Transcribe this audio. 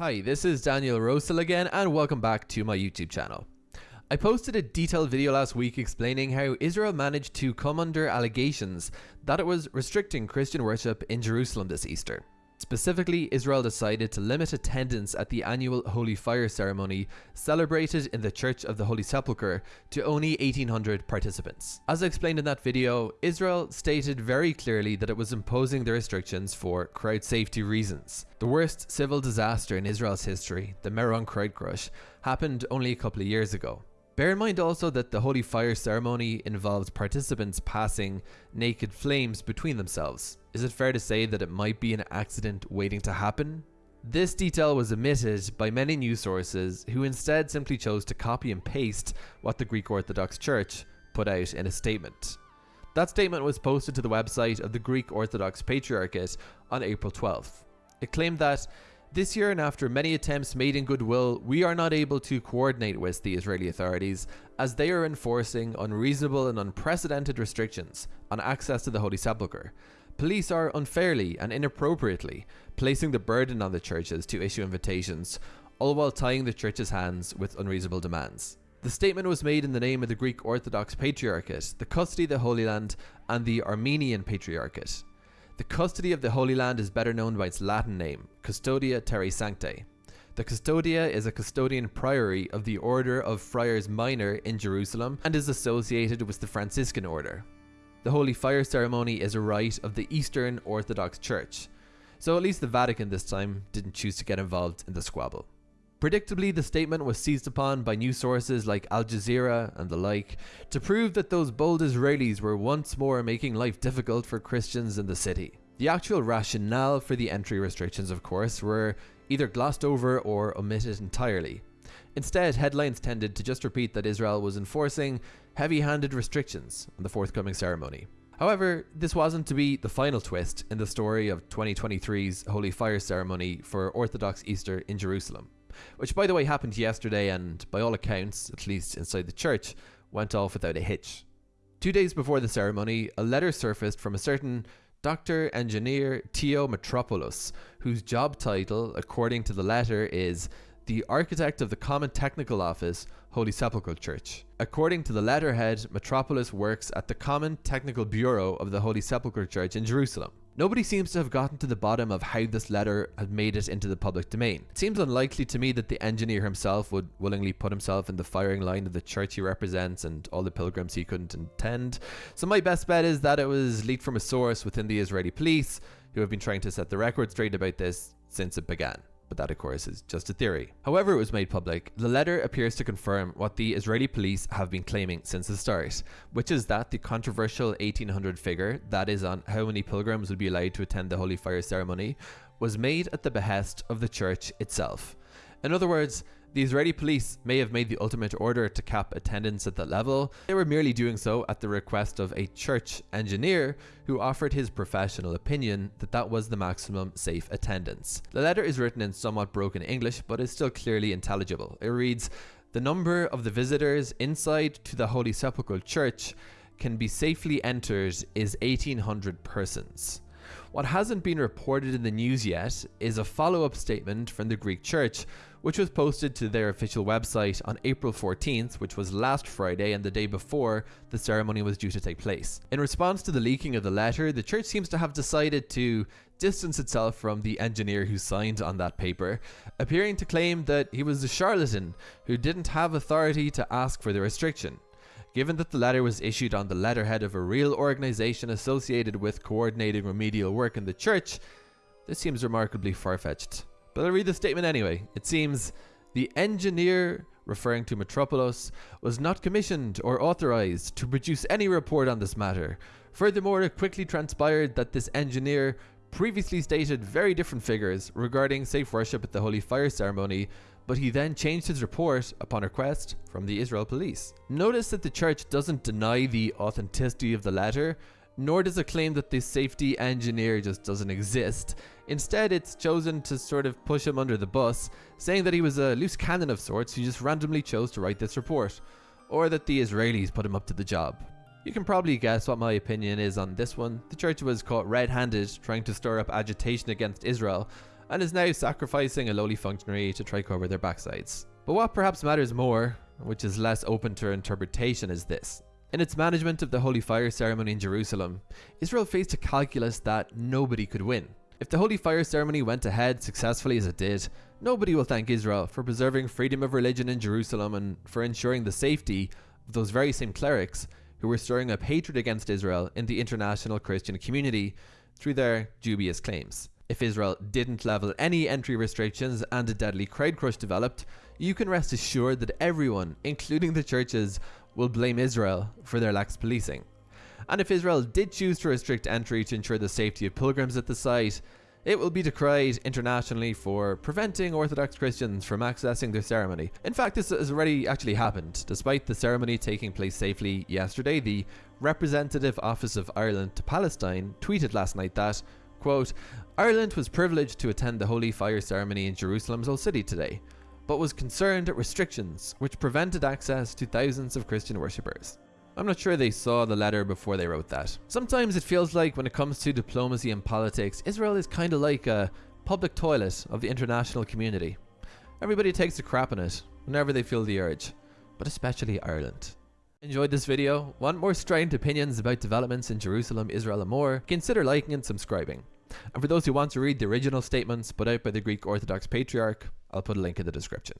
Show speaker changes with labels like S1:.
S1: Hi, this is Daniel Rosehill again and welcome back to my YouTube channel. I posted a detailed video last week explaining how Israel managed to come under allegations that it was restricting Christian worship in Jerusalem this Easter. Specifically, Israel decided to limit attendance at the annual Holy Fire ceremony celebrated in the Church of the Holy Sepulchre to only 1800 participants. As I explained in that video, Israel stated very clearly that it was imposing the restrictions for crowd safety reasons. The worst civil disaster in Israel's history, the Meron crowd crush, happened only a couple of years ago. Bear in mind also that the Holy Fire ceremony involves participants passing naked flames between themselves. Is it fair to say that it might be an accident waiting to happen? This detail was omitted by many news sources who instead simply chose to copy and paste what the Greek Orthodox Church put out in a statement. That statement was posted to the website of the Greek Orthodox Patriarchate on April 12th. It claimed that this year and after many attempts made in goodwill, we are not able to coordinate with the Israeli authorities as they are enforcing unreasonable and unprecedented restrictions on access to the Holy Sepulchre. Police are unfairly and inappropriately placing the burden on the churches to issue invitations, all while tying the church's hands with unreasonable demands. The statement was made in the name of the Greek Orthodox Patriarchate, the Custody of the Holy Land, and the Armenian Patriarchate. The custody of the Holy Land is better known by its Latin name, Custodia Terrae Sanctae. The Custodia is a custodian priory of the Order of Friars Minor in Jerusalem and is associated with the Franciscan Order. The Holy Fire ceremony is a rite of the Eastern Orthodox Church, so at least the Vatican this time didn't choose to get involved in the squabble. Predictably, the statement was seized upon by news sources like Al Jazeera and the like to prove that those bold Israelis were once more making life difficult for Christians in the city. The actual rationale for the entry restrictions, of course, were either glossed over or omitted entirely. Instead, headlines tended to just repeat that Israel was enforcing heavy-handed restrictions on the forthcoming ceremony. However, this wasn't to be the final twist in the story of 2023's Holy Fire ceremony for Orthodox Easter in Jerusalem which by the way happened yesterday and by all accounts, at least inside the church, went off without a hitch. Two days before the ceremony, a letter surfaced from a certain Dr. Engineer Theo Mitropoulos, whose job title, according to the letter, is the architect of the Common Technical Office, Holy Sepulchre Church. According to the letterhead, Mitropoulos works at the Common Technical Bureau of the Holy Sepulchre Church in Jerusalem. Nobody seems to have gotten to the bottom of how this letter had made it into the public domain. It seems unlikely to me that the engineer himself would willingly put himself in the firing line of the church he represents and all the pilgrims he couldn't attend. So my best bet is that it was leaked from a source within the Israeli police who have been trying to set the record straight about this since it began but that of course is just a theory. However it was made public, the letter appears to confirm what the Israeli police have been claiming since the start, which is that the controversial 1800 figure, that is on how many pilgrims would be allowed to attend the Holy Fire ceremony, was made at the behest of the church itself. In other words, the Israeli police may have made the ultimate order to cap attendance at that level, they were merely doing so at the request of a church engineer who offered his professional opinion that that was the maximum safe attendance. The letter is written in somewhat broken English but is still clearly intelligible. It reads, the number of the visitors inside to the Holy Sepulchre Church can be safely entered is 1800 persons. What hasn't been reported in the news yet is a follow-up statement from the Greek Church, which was posted to their official website on April 14th, which was last Friday and the day before the ceremony was due to take place. In response to the leaking of the letter, the church seems to have decided to distance itself from the engineer who signed on that paper, appearing to claim that he was a charlatan who didn't have authority to ask for the restriction. Given that the letter was issued on the letterhead of a real organization associated with coordinating remedial work in the church, this seems remarkably far-fetched. But I'll read the statement anyway. It seems the engineer, referring to Mitropoulos, was not commissioned or authorized to produce any report on this matter. Furthermore, it quickly transpired that this engineer previously stated very different figures regarding safe worship at the Holy Fire ceremony, but he then changed his report upon request from the Israel police. Notice that the church doesn't deny the authenticity of the letter, nor does it claim that the safety engineer just doesn't exist. Instead, it's chosen to sort of push him under the bus, saying that he was a loose cannon of sorts who just randomly chose to write this report, or that the Israelis put him up to the job. You can probably guess what my opinion is on this one. The church was caught red-handed trying to stir up agitation against Israel and is now sacrificing a lowly functionary to try cover their backsides. But what perhaps matters more, which is less open to interpretation, is this. In its management of the Holy Fire ceremony in Jerusalem, Israel faced a calculus that nobody could win. If the Holy Fire ceremony went ahead successfully as it did, nobody will thank Israel for preserving freedom of religion in Jerusalem and for ensuring the safety of those very same clerics who were stirring up hatred against Israel in the international Christian community through their dubious claims. If Israel didn't level any entry restrictions and a deadly crowd crush developed, you can rest assured that everyone, including the churches, will blame Israel for their lax policing. And if Israel did choose to restrict entry to ensure the safety of pilgrims at the site, it will be decried internationally for preventing Orthodox Christians from accessing their ceremony. In fact, this has already actually happened. Despite the ceremony taking place safely yesterday, the Representative Office of Ireland to Palestine tweeted last night that, quote, Ireland was privileged to attend the Holy Fire ceremony in Jerusalem's Old City today but was concerned at restrictions which prevented access to thousands of Christian worshippers. I'm not sure they saw the letter before they wrote that. Sometimes it feels like when it comes to diplomacy and politics, Israel is kinda like a public toilet of the international community. Everybody takes a crap in it whenever they feel the urge, but especially Ireland. Enjoyed this video? Want more strident opinions about developments in Jerusalem, Israel and more? Consider liking and subscribing. And for those who want to read the original statements put out by the Greek Orthodox Patriarch, I'll put a link in the description.